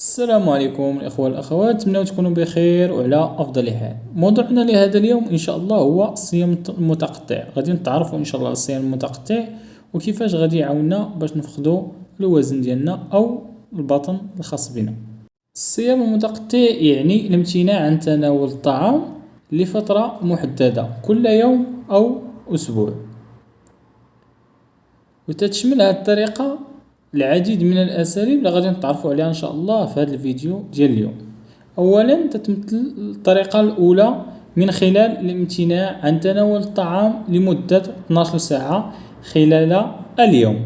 السلام عليكم الإخوة والأخوات أتمنى تكونوا بخير وعلى أفضل حال. موضوعنا لهذا اليوم إن شاء الله هو الصيام المتقطع. غادي نتعرفوا إن شاء الله الصيام المتقطع وكيفاش غادي يعاوننا باش نفقدوا الوزن ديالنا أو البطن الخاص بنا. الصيام المتقطع يعني الامتناع عن تناول الطعام لفترة محددة كل يوم أو أسبوع. وتتشمل هذه الطريقة العديد من الأساليب اللي غادي نتعرفوا عليها إن شاء الله في هذا الفيديو ديال اليوم. أولا تتمثل الطريقة الأولى من خلال الامتناع عن تناول الطعام لمدة 12 ساعة خلال اليوم.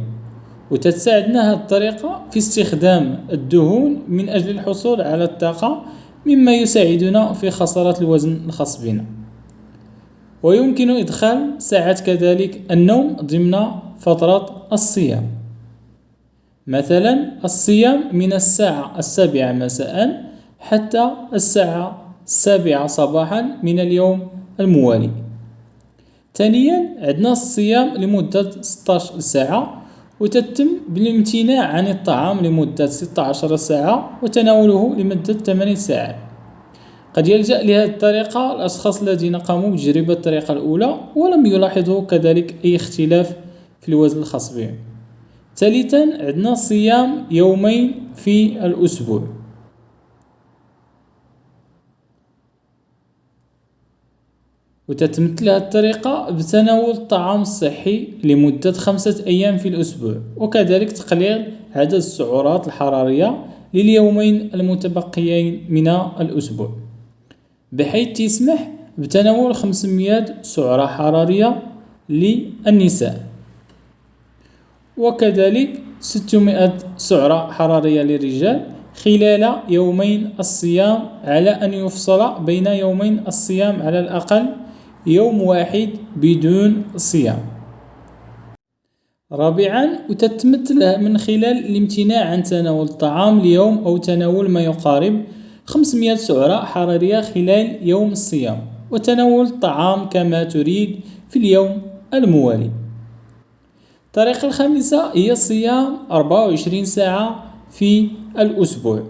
وتتساعدنا هذه الطريقة في استخدام الدهون من أجل الحصول على الطاقة مما يساعدنا في خسارة الوزن الخاص بنا. ويمكن إدخال ساعات كذلك النوم ضمن فترة الصيام. مثلا الصيام من الساعة السابعة مساء حتى الساعة السابعة صباحا من اليوم الموالي. ثانيا عندنا الصيام لمدة 16 ساعة وتتم بالامتناع عن الطعام لمدة 16 ساعة وتناوله لمدة 8 ساعات قد يلجأ لهذه الطريقة الأشخاص الذين قاموا بتجربة الطريقة الأولى ولم يلاحظوا كذلك أي اختلاف في الوزن الخاص بهم. ثالثا عندنا صيام يومين في الأسبوع. وتتمثل هذه الطريقة بتناول الطعام الصحي لمدة خمسة أيام في الأسبوع وكذلك تقليل عدد السعرات الحرارية لليومين المتبقيين من الأسبوع. بحيث تسمح بتناول 500 سعرة حرارية للنساء. وكذلك 600 سعرة حرارية للرجال خلال يومين الصيام على أن يفصل بين يومين الصيام على الأقل يوم واحد بدون صيام. رابعا وتتمثل من خلال الامتناع عن تناول الطعام اليوم أو تناول ما يقارب 500 سعرة حرارية خلال يوم الصيام وتناول الطعام كما تريد في اليوم الموالي الطريقة الخامسة هي صيام 24 ساعة في الأسبوع.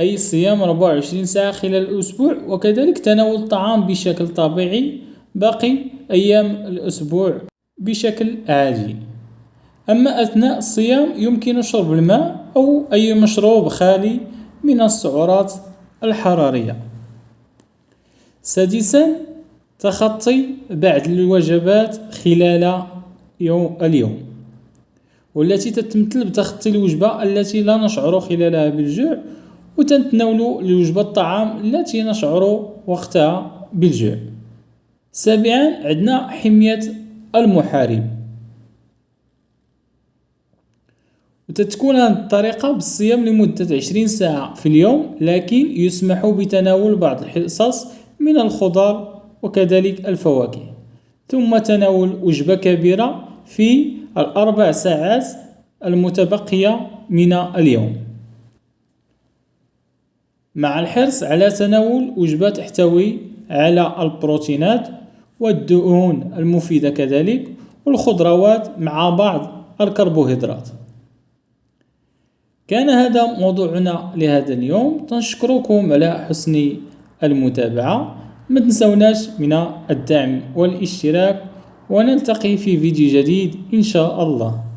أي صيام 24 ساعة خلال الأسبوع وكذلك تناول الطعام بشكل طبيعي باقي أيام الأسبوع بشكل عادي. أما أثناء الصيام يمكن شرب الماء أو أي مشروب خالي من السعرات الحرارية. سادسا تخطي بعض الوجبات خلال يوم اليوم. والتي تتمثل بتخطي الوجبة التي لا نشعر خلالها بالجوع وتتناول الوجبة الطعام التي نشعر وقتها بالجوع. سابعا عندنا حمية المحارب وتتكون الطريقة بالصيام لمدة عشرين ساعة في اليوم لكن يسمح بتناول بعض الحصص من الخضار وكذلك الفواكه. ثم تناول وجبة كبيرة في الأربع ساعات المتبقية من اليوم. مع الحرص على تناول وجبة تحتوي على البروتينات والدهون المفيدة كذلك والخضروات مع بعض الكربوهيدرات. كان هذا موضوعنا لهذا اليوم. تنشكركم على حسن المتابعة. ما تنسوناش من الدعم والاشتراك ونلتقي في فيديو جديد إن شاء الله.